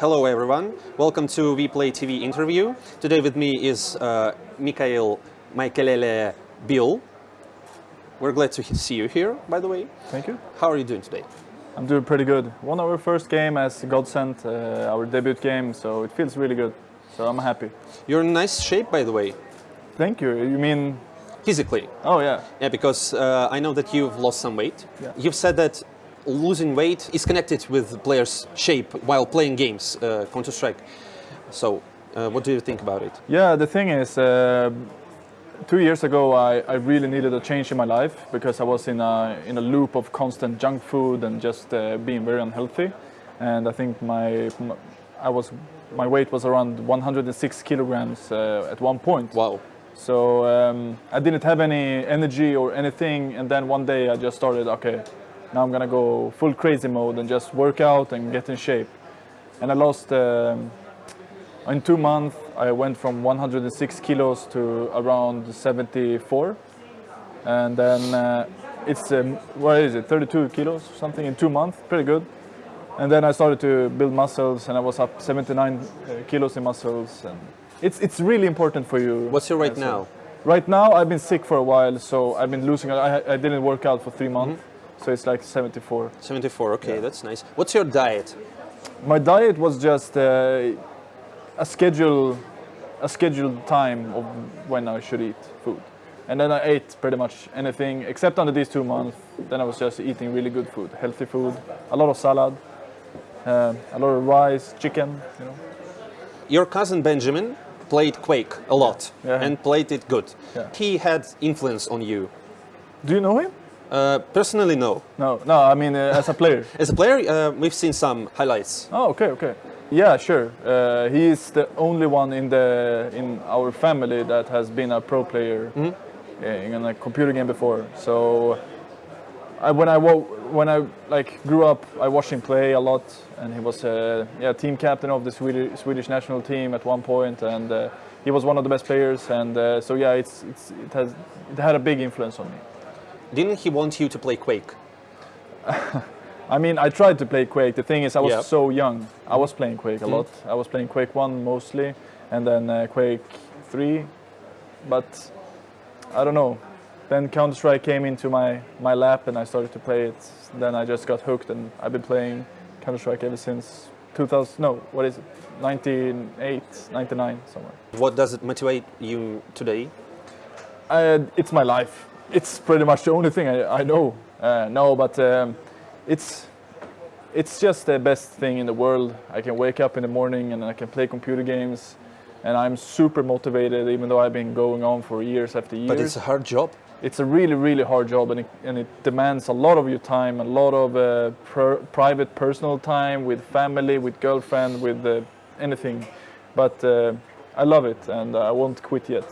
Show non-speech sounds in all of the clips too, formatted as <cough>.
Hello everyone, welcome to WePlay TV interview. Today with me is uh, Mikail Maikelele Bill. We're glad to see you here, by the way. Thank you. How are you doing today? I'm doing pretty good. Won our first game as Godsent, uh, our debut game, so it feels really good. So I'm happy. You're in nice shape, by the way, Thank you. You mean? physically. Oh yeah. Yeah, because uh, I know that you've lost some weight. Yeah. You've said that losing weight is connected with players' shape while playing games, uh, Counter-Strike. So, uh, what do you think about it? Yeah. The thing is, uh, two years ago, I, I really needed a change in my life because I was in a in a loop of constant junk food and just uh, being very unhealthy. And I think my, my I was my weight was around 106 kilograms uh, at one point. Wow. So um, I didn't have any energy or anything, and then one day I just started. Okay, now I'm gonna go full crazy mode and just work out and get in shape. And I lost um, in two months. I went from 106 kilos to around 74, and then uh, it's um, what is it? 32 kilos, something in two months. Pretty good. And then I started to build muscles, and I was up 79 uh, kilos in muscles, and it's it's really important for you. What's your weight now? Right now, I've been sick for a while, so I've been losing. I, I didn't work out for three months, so it's like 74. 74, okay, that's nice. What's your diet? My diet was just uh, a schedule, a scheduled time of when I should eat food, and then I ate pretty much anything except under these two months. Then I was just eating really good food, healthy food, a lot of salad, uh, a lot of rice, chicken. You know. Your cousin Benjamin played Quake a lot Yeah. and played it good. Yeah. He had influence on you. Do you know him? Uh, personally, no. No, no. I mean, uh, as a player. <laughs> As a player, uh, we've seen some highlights. Oh, okay, okay. Yeah, sure. Uh, he is the only one in the in our family that has been a pro player uh, in a computer game before. So, I, when I when I like grew up, I watched him play a lot, and he was uh, yeah team captain of the Swedish Swedish national team at one point, and uh, he was one of the best players. And uh, so yeah, it's it's it has it had a big influence on me. Didn't he want you to play Quake? <laughs> I mean, I tried to play Quake. The thing is, I was Yeah. so young. I was playing Quake a lot. I was playing Quake 1 mostly, and then uh, Quake 3. But I don't know. Then Counter Strike came into my, my lap, and I started to play it. Then I just got hooked, and I've been playing Counter Strike ever since 2000. No, what is it? 98, 99, somewhere. What does it motivate you today? Uh, it's my life. It's pretty much the only thing I, I know. Uh, no, but um, it's it's just the best thing in the world. I can wake up in the morning and I can play computer games, and I'm super motivated, even though I've been going on for years after years. But it's a hard job. It's a really, really hard job, and it, and it demands a lot of your time, a lot of uh, pr- private, personal time with family, with girlfriend, with uh, anything. But uh, I love it, and I won't quit yet.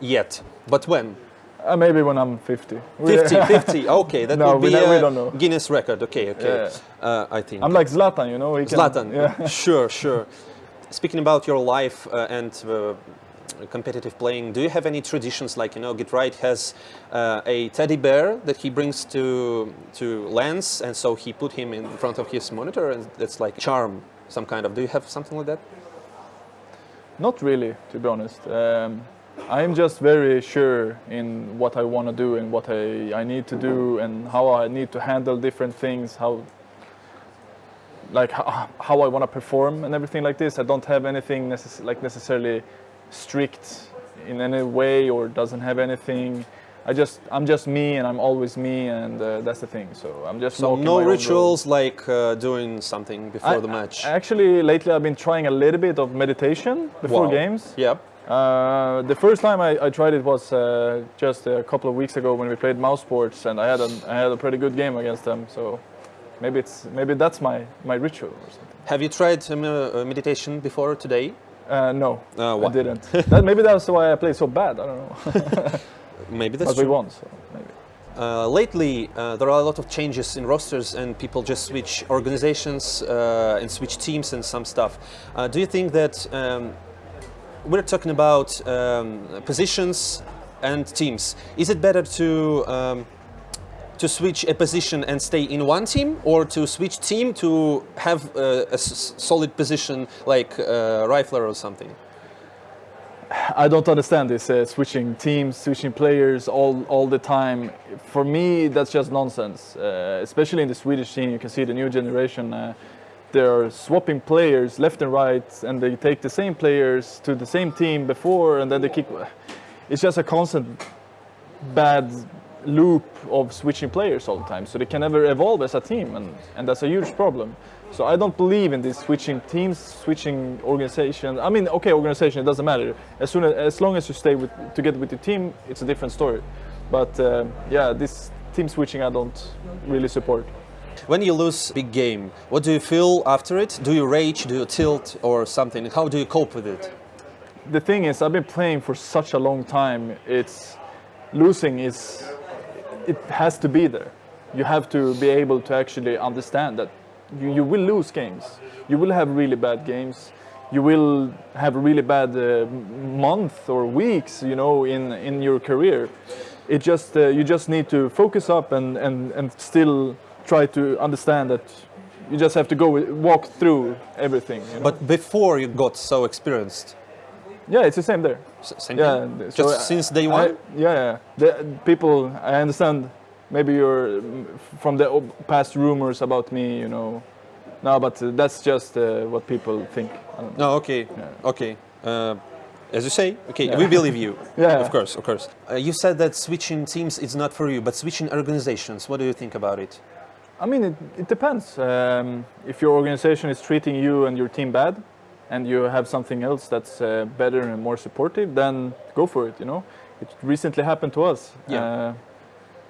Yet. But when? Uh, maybe when I'm 50. 50, <laughs> 50. Okay, that No, would be a. Guinness record. Okay, okay. Yeah. Uh, I think. I'm like Zlatan, you know. He can- Zlatan. Yeah. <laughs> Sure, sure. Speaking about your life uh, and uh, competitive playing, do you have any traditions like you know, GeT_RiGhT has uh, a teddy bear that he brings to to LANs, and so he put him in front of his monitor, and that's like charm, some kind of. Do you have something like that? Not really, to be honest. Um, I'm just very sure in what I want to do and what I, I need to do and how I need to handle different things, how like how, how I want to perform and everything like this. I don't have anything necess- like necessarily strict in any way or doesn't have anything. I just I'm just me and I'm always me and uh, that's the thing. So I'm just So no my own road. rituals like uh, doing something before I- the match. Actually, lately I've been trying a little bit of meditation before Wow. games. Yeah. Uh, the first time I, I tried it was uh, just a couple of weeks ago when we played mousesports, and I had a I had a pretty good game against them. So maybe it's maybe that's my my ritual or something. Have you tried uh, meditation before today? Uh, no, Uh, I didn't. <laughs> that, maybe that's why I played so bad. I don't know. <laughs> Maybe that's but we true. won, so maybe. Uh, lately, uh, there are a lot of changes in rosters, and people just switch organizations uh, and switch teams and some stuff. Uh, do you think that um, we're talking about um, positions and teams? Is it better to um, to switch a position and stay in one team, or to switch team to have uh, a solid position like uh, rifler or something? I don't understand this uh, switching teams, switching players all, all the time. For me, that's just nonsense. Uh, especially in the Swedish team, you can see the new generation. They're swapping players left and right, and they take the same players to the same team before, and then they kick. It's just a constant bad loop of switching players all the time. So they can never evolve as a team, and, and that's a huge problem. So I don't believe in this switching teams, switching organization. I mean, okay, organization, it doesn't matter. As soon as, as long as you stay with, together with your team, it's a different story. But uh, yeah, this team switching I don't really support. When you lose big game, what do you feel after it? Do you rage? Do you tilt or something? How do you cope with it? The thing is, I've been playing for such a long time. It's losing is it has to be there. You have to be able to actually understand that you, you will lose games. You will have really bad games. You will have really bad uh, month or weeks, you know, in in your career. It just uh, you just need to focus up and and and still try to understand that you just have to go with- walk through everything. You know? But before you got so experienced, yeah, it's the same there. S- same Yeah, thing? th- just I- since day I- one. yeah, yeah. The people, I understand. Maybe you're from the past rumors about me, you know. No, but that's just uh, what people think. I. No, okay, okay. Uh, as you say, okay, Yeah. we believe you. <laughs> Yeah. of course, of course. Uh, you said that switching teams is not for you, but switching organizations. What do you think about it? I mean, it, it depends. Um, if your organization is treating you and your team bad, and you have something else that's uh, better and more supportive, then go for it. You know, it recently happened to us. Yeah. Uh,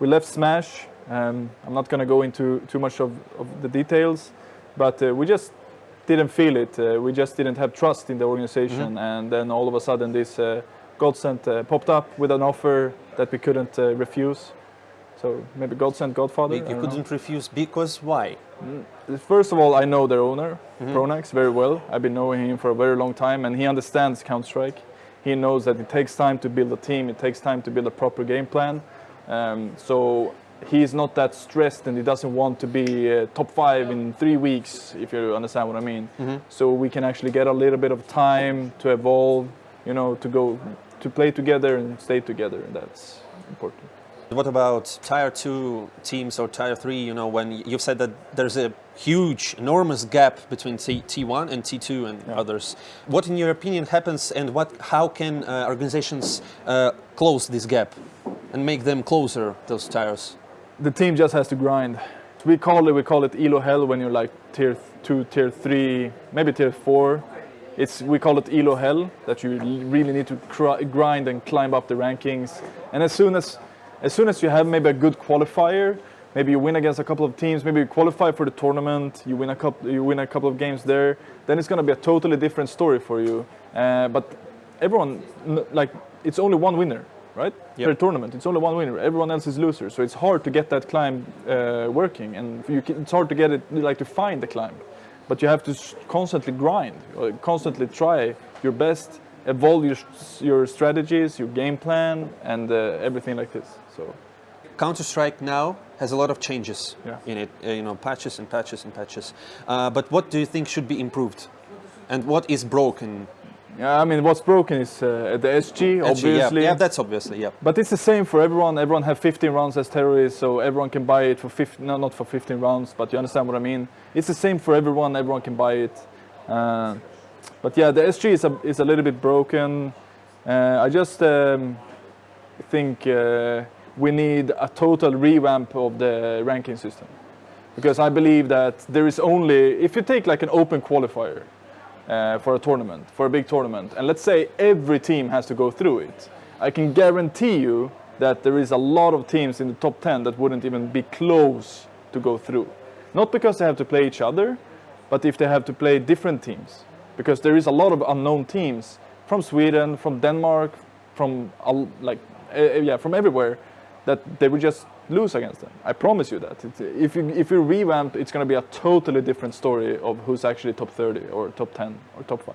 we left Smash. Um, I'm not going to go into too much of, of the details, but uh, we just didn't feel it. Uh, we just didn't have trust in the organization, and then all of a sudden this uh, Godsent uh, popped up with an offer that we couldn't uh, refuse. So maybe Godsend Godfather. You don't know. couldn't refuse because why? First of all, I know their owner, Pronax, very well. I've been knowing him for a very long time, and he understands Counter Strike. He knows that it takes time to build a team. It takes time to build a proper game plan. Um, so he's not that stressed, and he doesn't want to be uh, top five in three weeks, if you understand what I mean. So we can actually get a little bit of time to evolve, you know, to go to play together and stay together, and that's important. What about tier two teams or tier three? You know, when you've said that there's a huge, enormous gap between T- T1 and T2 and others. What, in your opinion, happens, and what? How can uh, organizations uh, close this gap and make them closer? Those tiers. the team just has to grind. We call it we call it elo hell when you're like tier two, tier three, maybe tier four. It's we call it elo hell that you really need to cr- grind and climb up the rankings. And as soon as as soon as you have maybe a good qualifier, maybe you win against a couple of teams, maybe you qualify for the tournament, you win a couple you win a couple of games there, then it's going to be a totally different story for you. Uh, but everyone like it's only one winner, right? Yep. Per tournament, it's only one winner. Everyone else is losers, so it's hard to get that climb uh, working, and you can, it's hard to get it like to find the climb. But you have to constantly grind, uh, constantly try your best, evolve your, your strategies, your game plan, and uh, everything like this. So Counter Strike now has a lot of changes Yeah. in it. uh, you know, patches and patches and patches. Uh, but what do you think should be improved, and what is broken? yeah, I mean, what's broken is uh, the SG, Actually, obviously. yeah, yeah, that's obviously yeah. But it's the same for everyone. Everyone have 15 rounds as terrorists, so everyone can buy it for 15. No, not for 15 rounds, but you understand what I mean. It's the same for everyone. Everyone can buy it. Uh, but yeah, the SG is a, is a little bit broken. Uh, I just um, think uh, we need a total revamp of the ranking system, because I believe that there is only if you take like an open qualifier uh, for a tournament, for a big tournament, and let's say every team has to go through it, I can guarantee you that there is a lot of teams in the top 10 that wouldn't even be close to go through. Not because they have to play each other, but if they have to play different teams. Because there is a lot of unknown teams from Sweden, from Denmark, from like uh, yeah, from everywhere that they would just lose against them. I promise you that. It's, if you if you revamp, it's going to be a totally different story of who's actually top 30 or top 10 or top 5.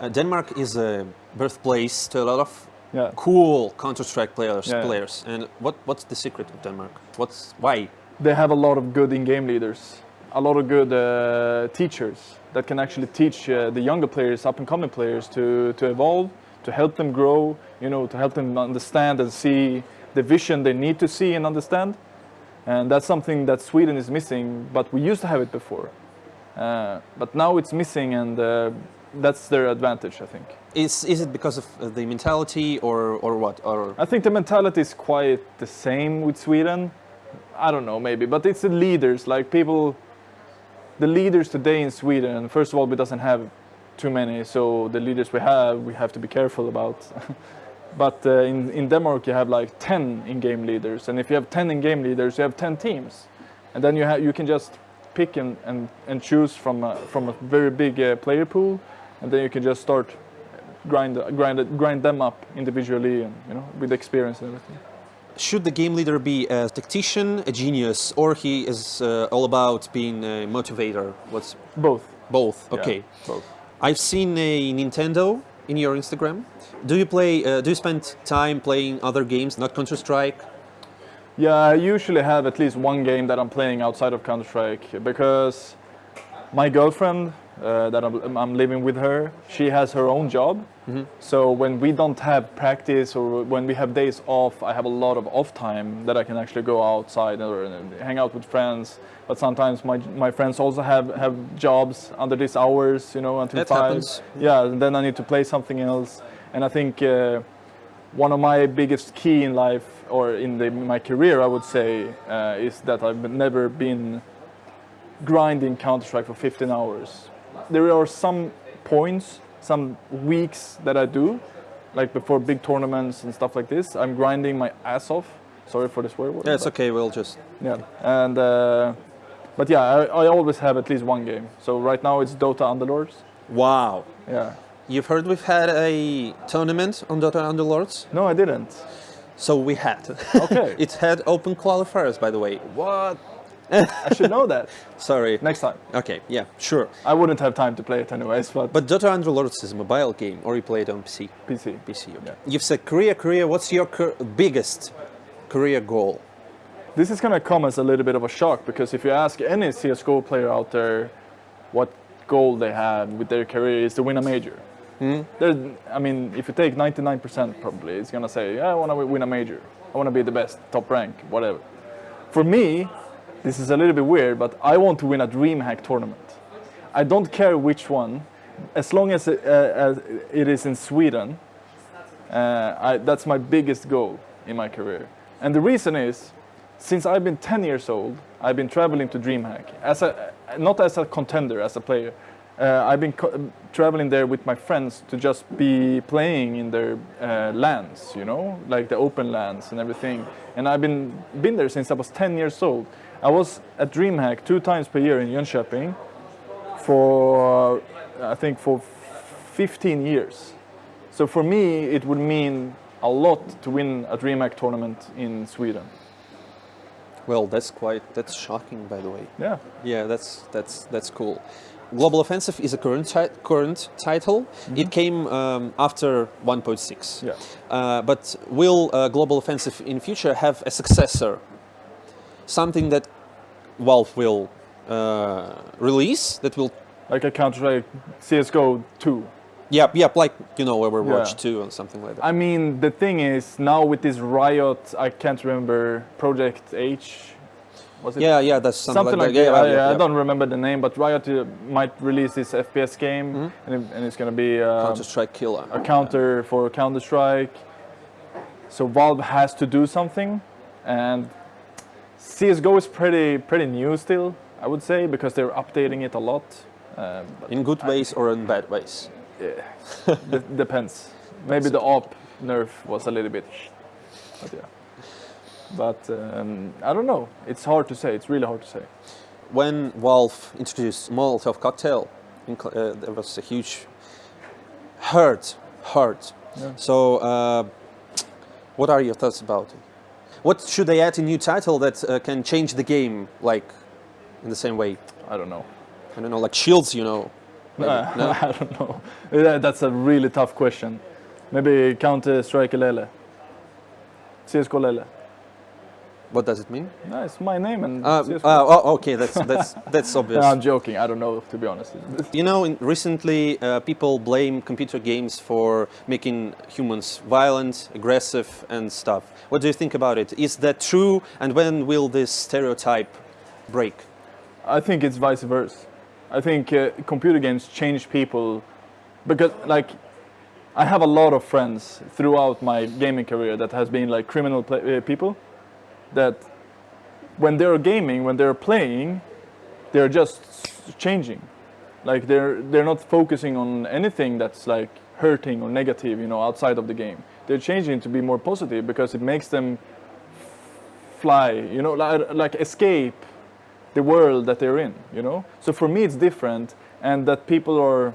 Uh, Denmark is a birthplace to a lot of Yeah. cool Counter-Strike players. Yeah. Players. And what what's the secret of Denmark? What's why? they have a lot of good in-game leaders, a lot of good uh, teachers that can actually teach uh, the younger players, up-and-coming players, to to evolve, to help them grow, you know, to help them understand and see the vision they need to see and understand. And that's something that Sweden is missing, but we used to have it before. Uh, but now it's missing, and uh, that's their advantage, I think. Is is it because of uh, the mentality or or what? Or I think the mentality is quite the same with Sweden. I don't know, maybe, but it's the leaders, like people. The leaders today in Sweden, first of all, we doesn't have too many, so the leaders we have, we have to be careful about. <laughs> but uh, in in Denmark, you have like ten in-game leaders, and if you have ten in-game leaders, you have ten teams, and then you have you can just pick and and, and choose from a, from a very big uh, player pool, and then you can just start grind grind grind them up individually, and you know with experience and everything. should the game leader be a tactician, a genius, or he is uh, all about being a motivator? What's Both. both? Yeah, Okay. both. I've seen a Nintendo in your Instagram. Do you play? Uh, do you spend time playing other games, not Counter Strike? Yeah, I usually have at least one game that I'm playing outside of Counter Strike because my girlfriend uh, that I'm, I'm living with her, she has her own job. So when we don't have practice or when we have days off, I have a lot of off time that I can actually go outside or uh, hang out with friends. But sometimes my my friends also have have jobs under these hours, you know, until That five. happens. Yeah, and then I need to play something else. And I think uh, one of my biggest key in life or in the, my career, I would say, uh, is that I've never been grinding Counter Strike for 15 hours. There are some points, some weeks that I do, like before big tournaments and stuff like this. I'm grinding my ass off. Sorry for the swear word. Yeah, it's okay. We'll just. yeah, and uh, but yeah, I, I always have at least one game. So right now it's Dota Underlords. Wow. Yeah. You've heard we've had a tournament on Dota Underlords? No, I didn't. So we had. <laughs> Okay. it had open qualifiers, by the way. What? I should know that <laughs> Sorry. next time. Okay, yeah, sure. I wouldn't have time to play it anyways, but, But Dota Underlords is a mobile game, or you play it on PC? PC. PC. Okay. Yeah. You've said career, career. What's your cur- biggest career goal? This is gonna come as a little bit of a shock because if you ask any CS:GO player out there what goal they have with their career is to win a major. Hmm? There- I mean, if you take 99%, probably it's gonna say, "Yeah, I want to win a major. I want to be the best, top rank, whatever." For me, this is a little bit weird, but I want to win a DreamHack tournament. I don't care which one, as long as it, uh, as it is in Sweden. Uh, I, that's my biggest goal in my career. And the reason is, since I've been 10 years old, I've been traveling to DreamHack as a not as a contender, as a player. Uh, I've been traveling there with my friends to just be playing in their uh, LANs, you know, like the open LANs and everything. And I've been been there since I was 10 years old. I was at DreamHack two times per year in Jönköping for I think for 15 years. So for me, it would mean a lot to win a DreamHack tournament in Sweden. Well, that's quite that's shocking, by the way. Yeah. Yeah, that's that's that's cool. Global Offensive is a current current title. It came um, after 1.6. Yeah. Uh, but will uh, Global Offensive in future have a successor? Something that Valve will uh, release that will Like a Counter Strike CS:GO 2. yeah yeah like you know Overwatch Yeah. 2 or something like that. I mean, the thing is now with this Riot, I can't remember Project H. Was it yeah yeah that's something, something like, like, that. Yeah, I, yeah, I yeah. don't remember the name, but Riot uh, might release this FPS game, Mm-hmm. and, it- and it's gonna be uh, Counter Strike Killer. a counter for Counter Strike. So Valve has to do something, and CS:GO is pretty pretty new still, I would say, because they're updating it a lot. Um, In good ways or in bad ways. it <laughs> depends. Maybe the op nerf was a little bit, but yeah. But um, I don't know. It's hard to say. It's really hard to say. when Valve introduced Molotov cocktail, uh, there was a huge hurt, hurt. Yeah. So, uh, what are your thoughts about it? What should they add a new title that uh, can change the game, like in the same way? I don't know. I don't know, like Shields, you know. <laughs> Uh, no? <laughs> I don't know. That's a really tough question. Maybe Counter Strike Lele. CSGO Lele. What does it mean? No, it's my name and Uh, uh, oh, okay, that's that's <laughs> that's obvious. No, I'm joking. I don't know, to be honest. <laughs> You know, in, recently uh, people blame computer games for making humans violent, aggressive, and stuff. What do you think about it? Is that true? And when will this stereotype break? I think it's vice versa. I think uh, computer games change people because, like, I have a lot of friends throughout my gaming career that has been like criminal uh, people that when they're gaming, when they're playing, they're just changing. Like they're they're not focusing on anything that's like hurting or negative, you know, outside of the game. They're changing to be more positive because it makes them fly, you know, like, like escape the world that they're in, you know? So for me it's different and that people are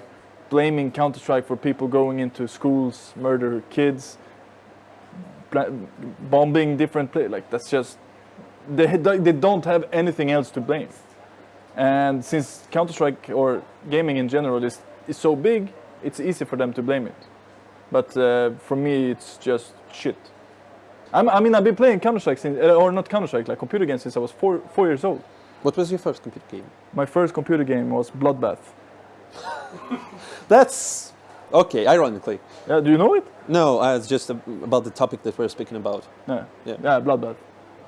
blaming Counter-Strike for people going into schools, murder kids, bombing different places, like that's just, they, they don't have anything else to blame. And since Counter-Strike or gaming in general is, is so big, it's easy for them to blame it. But uh, for me, it's just shit. I'm, I mean, I've been playing Counter-Strike since, uh, or not Counter-Strike, like computer games since I was four, four years old. What was your first computer game? My first computer game was Bloodbath. <laughs> That's okay. Ironically, Yeah, do you know it? no. Uh, it's just ab- about the topic that we're speaking about. Yeah. Yeah. Yeah, Bloodbath.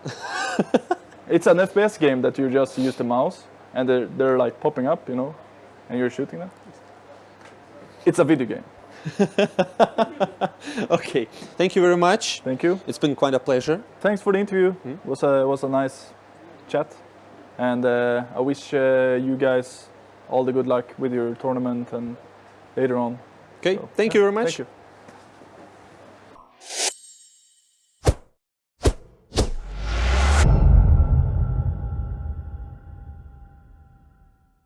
<laughs> it's an FPS game that you just use the mouse and they're, they're like popping up, you know, and you're shooting them. It's a video game. <laughs> Okay. Thank you very much. Thank you. It's been quite a pleasure. Thanks for the interview. It was a was a nice chat, and uh, I wish uh, you guys all the good luck with your tournament and later on. Okay. So, Thank yeah, you very much. Thank you.